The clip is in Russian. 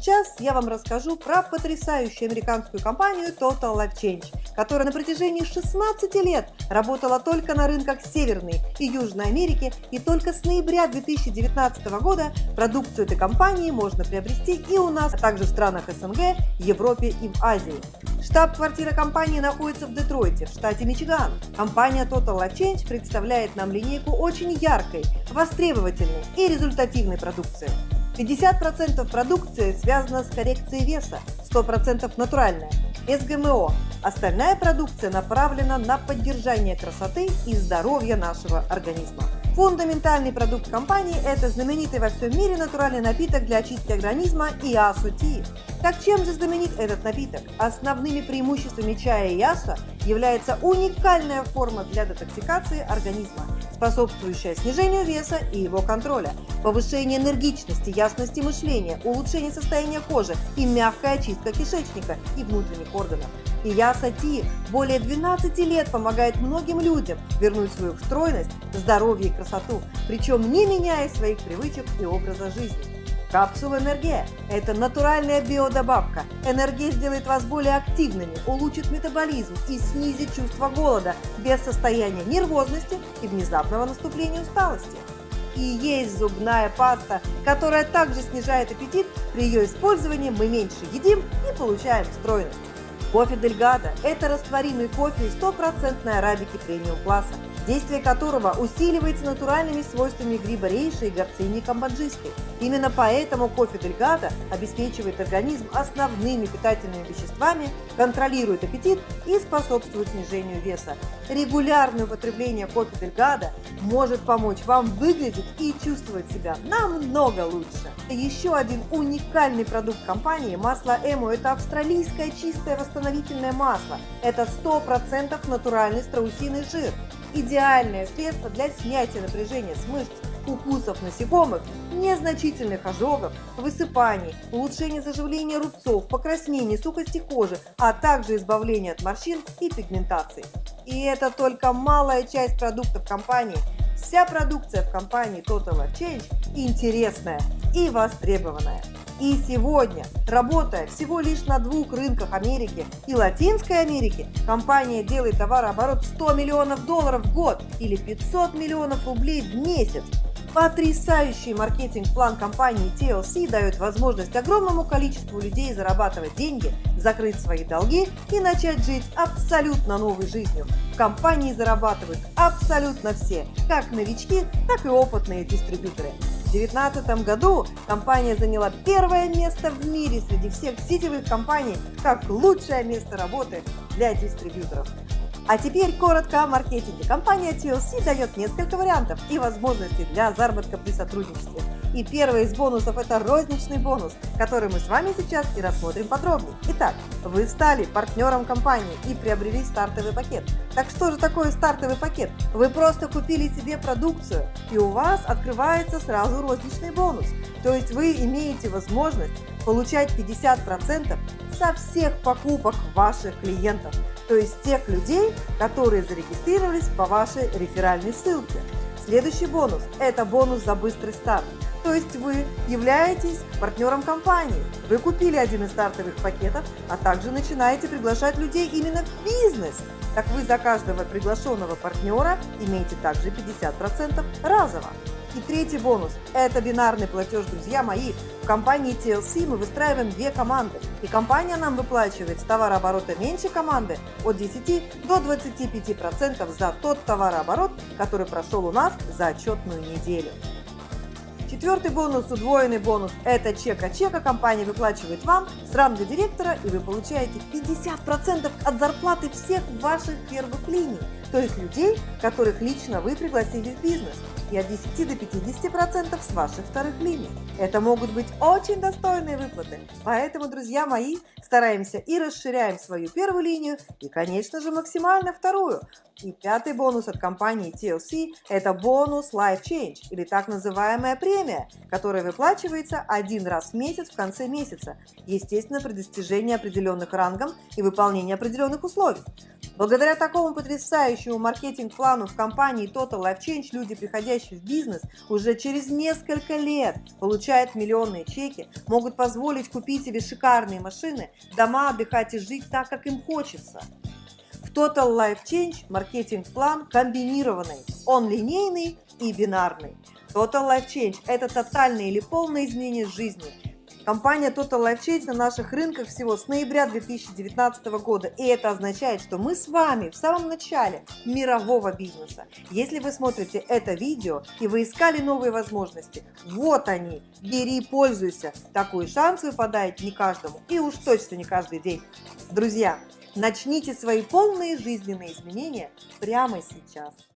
Сейчас я вам расскажу про потрясающую американскую компанию Total Life Change, которая на протяжении 16 лет работала только на рынках Северной и Южной Америки, и только с ноября 2019 года продукцию этой компании можно приобрести и у нас, а также в странах СНГ, Европе и в Азии. Штаб-квартира компании находится в Детройте, в штате Мичиган. Компания Total Life Change представляет нам линейку очень яркой, востребовательной и результативной продукции. 50% продукции связана с коррекцией веса, 100% натуральная, без ГМО. Остальная продукция направлена на поддержание красоты и здоровья нашего организма. Фундаментальный продукт компании – это знаменитый во всем мире натуральный напиток для очистки организма Иасу-Ти. Так чем же знаменит этот напиток? Основными преимуществами чая Яса является уникальная форма для детоксикации организма, способствующая снижению веса и его контроля, повышение энергичности, ясности мышления, улучшение состояния кожи и мягкая очистка кишечника и внутренних органов. И Яса Ти более 12 лет помогает многим людям вернуть свою стройность, здоровье и красоту, причем не меняя своих привычек и образа жизни. Капсула Энергия – это натуральная биодобавка. Энергия сделает вас более активными, улучшит метаболизм и снизит чувство голода без состояния нервозности и внезапного наступления усталости. И есть зубная паста, которая также снижает аппетит. При ее использовании мы меньше едим и получаем стройность. Кофе Дельгадо – это растворимый кофе из стопроцентной арабики премиум класса действие которого усиливается натуральными свойствами гриба рейши и горцини камбоджийской. Именно поэтому кофе Дельгадо обеспечивает организм основными питательными веществами, контролирует аппетит и способствует снижению веса. Регулярное употребление кофе Дельгадо может помочь вам выглядеть и чувствовать себя намного лучше. Еще один уникальный продукт компании – масло Эмо – это австралийское чистое восстановительное масло. Это 100% натуральный страусиный жир идеальное средство для снятия напряжения с мышц, укусов насекомых, незначительных ожогов, высыпаний, улучшения заживления рубцов, покраснений, сухости кожи, а также избавления от морщин и пигментации. И это только малая часть продуктов компании. Вся продукция в компании Total Change интересная и востребованная. И сегодня, работая всего лишь на двух рынках Америки и Латинской Америки, компания делает товарооборот 100 миллионов долларов в год или 500 миллионов рублей в месяц. Потрясающий маркетинг-план компании TLC дает возможность огромному количеству людей зарабатывать деньги, закрыть свои долги и начать жить абсолютно новой жизнью. В компании зарабатывают абсолютно все, как новички, так и опытные дистрибьюторы. В 2019 году компания заняла первое место в мире среди всех сетевых компаний как лучшее место работы для дистрибьюторов. А теперь коротко о маркетинге. Компания TLC дает несколько вариантов и возможностей для заработка при сотрудничестве. И первый из бонусов – это розничный бонус, который мы с вами сейчас и рассмотрим подробнее. Итак, вы стали партнером компании и приобрели стартовый пакет. Так что же такое стартовый пакет? Вы просто купили себе продукцию, и у вас открывается сразу розничный бонус. То есть вы имеете возможность получать 50% со всех покупок ваших клиентов, то есть тех людей, которые зарегистрировались по вашей реферальной ссылке. Следующий бонус – это бонус за быстрый старт. То есть вы являетесь партнером компании. Вы купили один из стартовых пакетов, а также начинаете приглашать людей именно в бизнес. Так вы за каждого приглашенного партнера имеете также 50% разово. И третий бонус – это бинарный платеж, друзья мои. В компании TLC мы выстраиваем две команды. И компания нам выплачивает с товарооборота меньше команды от 10 до 25% за тот товарооборот, который прошел у нас за отчетную неделю. Четвертый бонус, удвоенный бонус – это чек от чека. Компания выплачивает вам с ранга директора, и вы получаете 50% от зарплаты всех ваших первых линий, то есть людей, которых лично вы пригласили в бизнес и от 10 до 50% с ваших вторых линий. Это могут быть очень достойные выплаты. Поэтому, друзья мои, стараемся и расширяем свою первую линию и, конечно же, максимально вторую. И пятый бонус от компании TLC – это бонус Life Change, или так называемая премия, которая выплачивается один раз в месяц в конце месяца, естественно, при достижении определенных рангов и выполнении определенных условий. Благодаря такому потрясающему маркетинг-плану в компании Total Life Change люди, приходящие в бизнес, уже через несколько лет получают миллионные чеки, могут позволить купить себе шикарные машины, дома, отдыхать и жить так, как им хочется. Total Life Change маркетинг-план комбинированный, он линейный и бинарный. Total Life Change – это тотальное или полное изменение жизни. Компания Total Life Change на наших рынках всего с ноября 2019 года. И это означает, что мы с вами в самом начале мирового бизнеса. Если вы смотрите это видео и вы искали новые возможности, вот они, бери, пользуйся. Такой шанс выпадает не каждому и уж точно не каждый день. Друзья, начните свои полные жизненные изменения прямо сейчас.